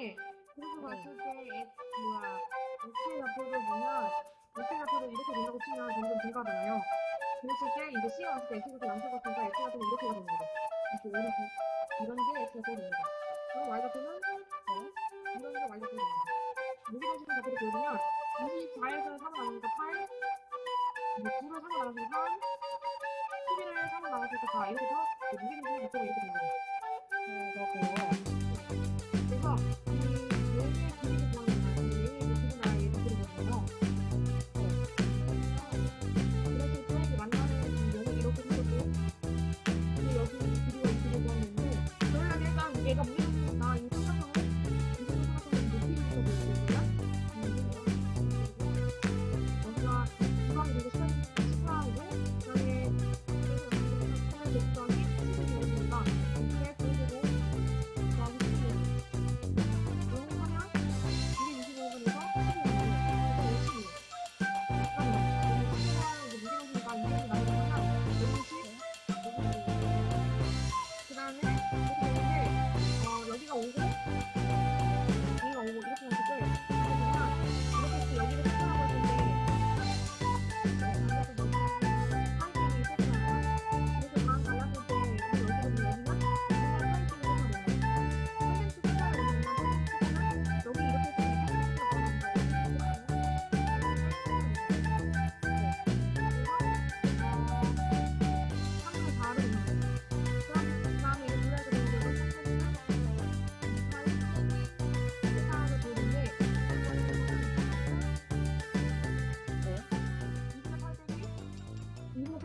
이거 봤을 때 X 뭐야 X의 좌표를 보면 X의 좌표를 이렇게 된다고 치면 점점 증가하잖아요. 그랬을 때 이제 C가 왔을 때 X가 양수가 같으니까 X 좌표는 이렇게 거죠. 이렇게 이렇게 이런 게 X 좌표가 됩니다. 그럼 Y 좌표는 어? 이런 게 Y 좌표가 됩니다. 무기동식의 좌표를 보여주면 24에서 3을 나누니까 8 이제 9를 3을 나눠서 3 11을 3을 나눠서 4 이렇게 해서 무기동식의 좌표가 이렇게 됩니다. 음, 그렇군요. 얘가 무게중이니까 이 삼각형을 이 삼각형을 높이를 좀 보여주고요. 여기가 중앙이 되고 시간이고 그다음에 하늘 곡선이 10이니까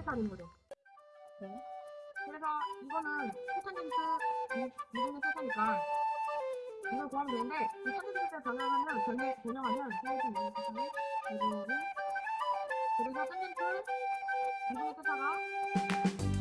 했다는 거죠. 네. 그래서 이거는 포탄진스 미국의 뜻이니까 이걸 구하면 되는데 이 탄젠트를 변형하면 변해 변형하면 사이즈 미국의 뜻이 이거를 그래서 탄젠트 미국의 뜻사가